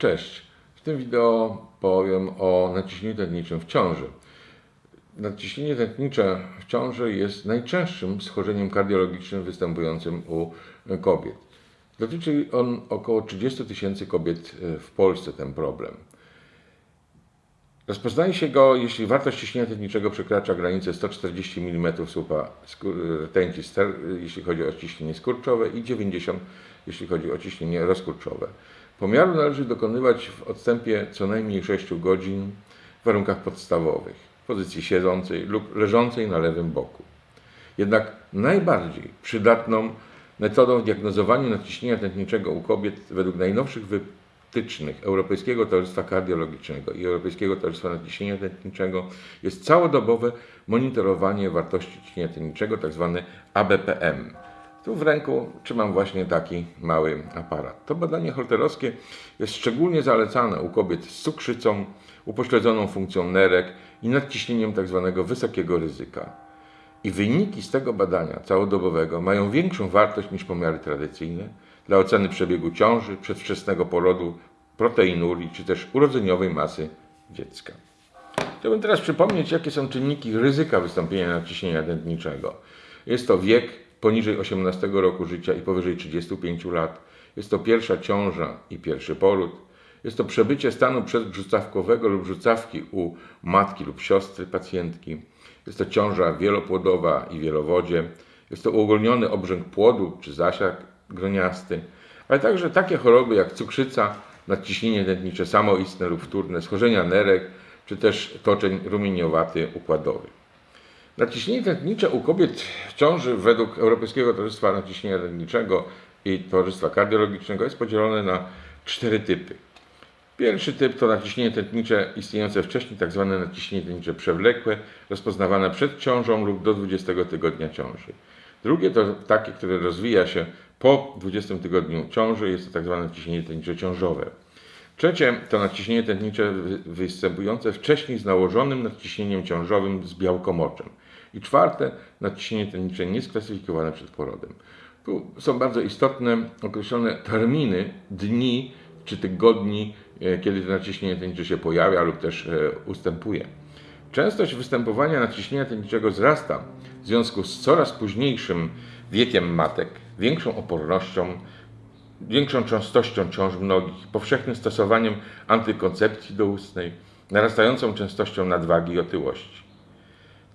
Cześć. W tym wideo powiem o naciśnieniu tętniczym w ciąży. Nadciśnienie tętnicze w ciąży jest najczęstszym schorzeniem kardiologicznym występującym u kobiet. Dotyczy on około 30 tysięcy kobiet w Polsce ten problem. Rozpoznaje się go, jeśli wartość ciśnienia tętniczego przekracza granicę 140 mm słupa rtęci, jeśli chodzi o ciśnienie skurczowe i 90 jeśli chodzi o ciśnienie rozkurczowe. Pomiaru należy dokonywać w odstępie co najmniej 6 godzin w warunkach podstawowych, w pozycji siedzącej lub leżącej na lewym boku. Jednak najbardziej przydatną metodą diagnozowania nadciśnienia tętniczego u kobiet według najnowszych wytycznych Europejskiego Towarzystwa Kardiologicznego i Europejskiego Towarzystwa Nadciśnienia Tętniczego jest całodobowe monitorowanie wartości ciśnienia tętniczego, tzw. Tak ABPM. Tu w ręku trzymam właśnie taki mały aparat. To badanie holterowskie jest szczególnie zalecane u kobiet z cukrzycą, upośledzoną funkcją nerek i nadciśnieniem tzw. Tak wysokiego ryzyka. I wyniki z tego badania całodobowego mają większą wartość niż pomiary tradycyjne dla oceny przebiegu ciąży, przedwczesnego porodu, proteinurii czy też urodzeniowej masy dziecka. Chciałbym teraz przypomnieć, jakie są czynniki ryzyka wystąpienia nadciśnienia tętniczego. Jest to wiek, poniżej 18 roku życia i powyżej 35 lat. Jest to pierwsza ciąża i pierwszy poród. Jest to przebycie stanu przedbrzucawkowego lub brzucawki u matki lub siostry pacjentki. Jest to ciąża wielopłodowa i wielowodzie. Jest to uogólniony obrzęk płodu czy zasiak groniasty, ale także takie choroby jak cukrzyca, nadciśnienie tętnicze samoistne lub wtórne, schorzenia nerek czy też toczeń rumieniowaty układowy. Naciśnienie tętnicze u kobiet w ciąży według Europejskiego Towarzystwa Naciśnienia Tętniczego i Towarzystwa Kardiologicznego jest podzielone na cztery typy. Pierwszy typ to naciśnienie tętnicze istniejące wcześniej. Tak naciśnienie tętnicze przewlekłe, rozpoznawane przed ciążą lub do 20 tygodnia ciąży. Drugie to takie, które rozwija się po 20 tygodniu ciąży, jest to. Tak naciśnienie tętnicze ciążowe. Trzecie to nadciśnienie tętnicze występujące wcześniej z nałożonym nadciśnieniem ciążowym z białkomoczem. I czwarte, nadciśnienie tętnicze niesklasyfikowane przed porodem. Tu są bardzo istotne określone terminy, dni czy tygodni, e, kiedy to nadciśnienie tętnicze się pojawia lub też e, ustępuje. Częstość występowania nadciśnienia tętniczego wzrasta w związku z coraz późniejszym wiekiem matek, większą opornością, większą częstością ciąż mnogich, powszechnym stosowaniem antykoncepcji doustnej, narastającą częstością nadwagi i otyłości.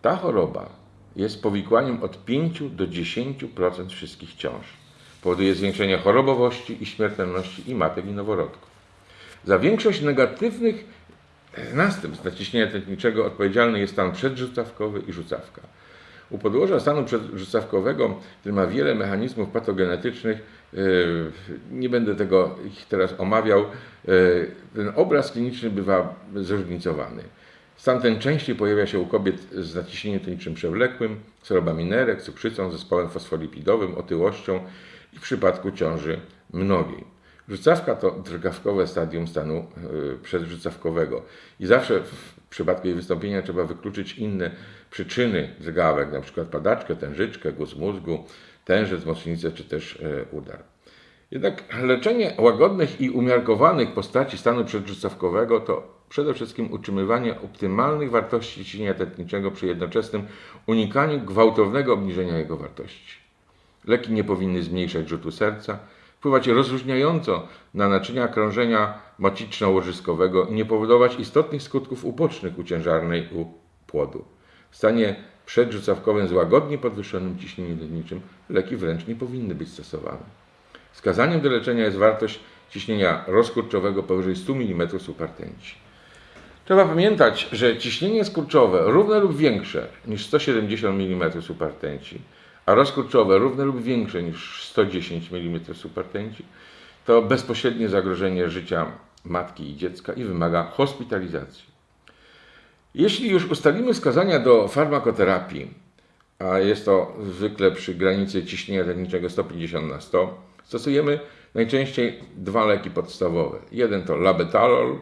Ta choroba jest powikłaniem od 5 do 10% wszystkich ciąż. Powoduje zwiększenie chorobowości i śmiertelności i matek i noworodków. Za większość negatywnych następstw naciśnienia tętniczego odpowiedzialny jest stan przedrzucawkowy i rzucawka. U podłoża stanu przedrzucawkowego, który ma wiele mechanizmów patogenetycznych, yy, nie będę tego ich teraz omawiał, yy, ten obraz kliniczny bywa zróżnicowany. Stan ten częściej pojawia się u kobiet z naciśnieniem tętniczym przewlekłym, chorobami nerek, cukrzycą, zespołem fosfolipidowym, otyłością i w przypadku ciąży mnogiej. Rzucawka to drgawkowe stadium stanu yy, przedrzucawkowego i zawsze w przypadku jej wystąpienia trzeba wykluczyć inne przyczyny drgawek, np. padaczkę, tężyczkę, guz mózgu, tężec, mocnicę czy też yy, udar. Jednak leczenie łagodnych i umiarkowanych postaci stanu przedrzucawkowego to przede wszystkim utrzymywanie optymalnych wartości ciśnienia tętniczego przy jednoczesnym unikaniu gwałtownego obniżenia jego wartości. Leki nie powinny zmniejszać rzutu serca, wpływać rozróżniająco na naczynia krążenia maciczno-łożyskowego i nie powodować istotnych skutków ubocznych u ciężarnej u płodu. W stanie przedrzucawkowym z łagodnie podwyższonym ciśnieniem tętniczym leki wręcz nie powinny być stosowane. Wskazaniem do leczenia jest wartość ciśnienia rozkurczowego powyżej 100 mm supertęci. Trzeba pamiętać, że ciśnienie skurczowe równe lub większe niż 170 mm supertęci, a rozkurczowe równe lub większe niż 110 mm supertęci, to bezpośrednie zagrożenie życia matki i dziecka i wymaga hospitalizacji. Jeśli już ustalimy wskazania do farmakoterapii, a jest to zwykle przy granicy ciśnienia tętniczego 150 na 100, stosujemy najczęściej dwa leki podstawowe. Jeden to labetalol,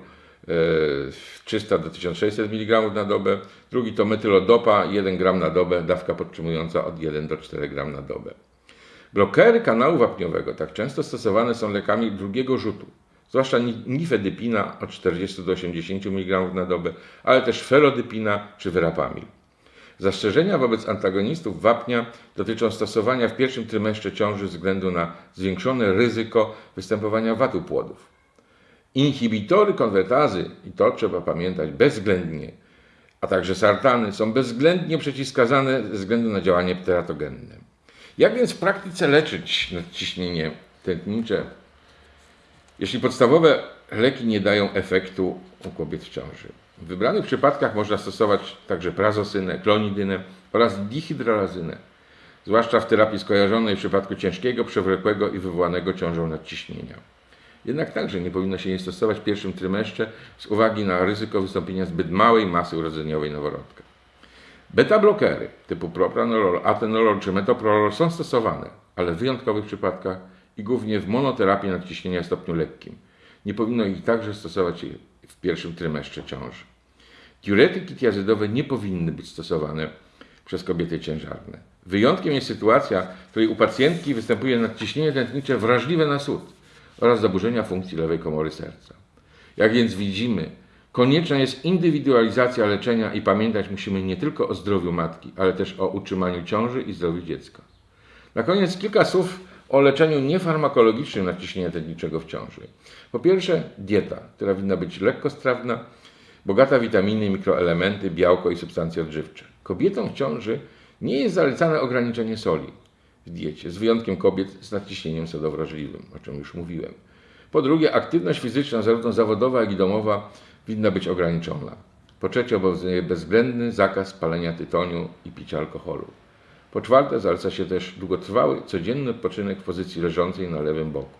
300 do 1600 mg na dobę, drugi to metylodopa 1 gram na dobę, dawka podtrzymująca od 1 do 4 gram na dobę. Blokery kanału wapniowego tak często stosowane są lekami drugiego rzutu, zwłaszcza ni- nifedypina od 40 do 80 mg na dobę, ale też felodypina czy verapamil. Zastrzeżenia wobec antagonistów wapnia dotyczą stosowania w pierwszym trymestrze ciąży ze względu na zwiększone ryzyko występowania wadu płodów. Inhibitory konwertazy, i to trzeba pamiętać bezwzględnie, a także sartany są bezwzględnie przeciwskazane ze względu na działanie teratogenne. Jak więc w praktyce leczyć nadciśnienie tętnicze, jeśli podstawowe leki nie dają efektu u kobiet w ciąży? W wybranych przypadkach można stosować także prazosynę, klonidynę oraz dihydrolazynę, zwłaszcza w terapii skojarzonej w przypadku ciężkiego, przewlekłego i wywołanego ciążą nadciśnienia. Jednak także nie powinno się jej stosować w pierwszym trymestrze z uwagi na ryzyko wystąpienia zbyt małej masy urodzeniowej noworodka. Beta-blokery typu propranolol, atenolol czy metoprolol są stosowane, ale w wyjątkowych przypadkach i głównie w monoterapii nadciśnienia w stopniu lekkim. Nie powinno ich także stosować w pierwszym trymestrze ciąży. Diuretyki tiazydowe nie powinny być stosowane przez kobiety ciężarne. Wyjątkiem jest sytuacja, w której u pacjentki występuje nadciśnienie tętnicze wrażliwe na sód oraz zaburzenia funkcji lewej komory serca. Jak więc widzimy, konieczna jest indywidualizacja leczenia i pamiętać musimy nie tylko o zdrowiu matki, ale też o utrzymaniu ciąży i zdrowiu dziecka. Na koniec kilka słów o leczeniu niefarmakologicznym nadciśnienia tętniczego w ciąży. Po pierwsze, dieta, która winna być lekkostrawna, bogata w witaminy, mikroelementy, białko i substancje odżywcze. Kobietom w ciąży nie jest zalecane ograniczenie soli w diecie, z wyjątkiem kobiet z nadciśnieniem sodowrażliwym, o czym już mówiłem. Po drugie, aktywność fizyczna, zarówno zawodowa, jak i domowa, winna być ograniczona. Po trzecie, obowiązuje bezwzględny zakaz palenia tytoniu i picia alkoholu. Po czwarte, zaleca się też długotrwały, codzienny odpoczynek w pozycji leżącej na lewym boku.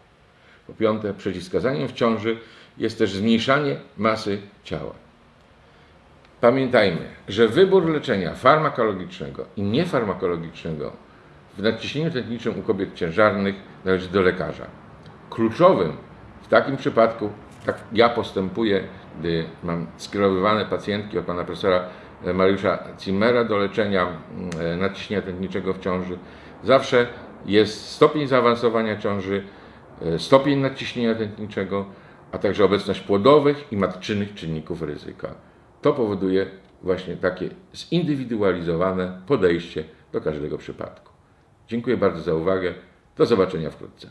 Po piąte, przeciwwskazaniem w ciąży jest też zmniejszanie masy ciała. Pamiętajmy, że wybór leczenia farmakologicznego i niefarmakologicznego w nadciśnieniu tętniczym u kobiet ciężarnych należy do lekarza. Kluczowym w takim przypadku, tak ja postępuję, gdy mam skierowywane pacjentki od pana profesora Mariusza Zimmera do leczenia mm, nadciśnienia tętniczego w ciąży, zawsze jest stopień zaawansowania ciąży, e, stopień nadciśnienia tętniczego, a także obecność płodowych i matczynych czynników ryzyka. To powoduje właśnie takie zindywidualizowane podejście do każdego przypadku. Dziękuję bardzo za uwagę. Do zobaczenia wkrótce.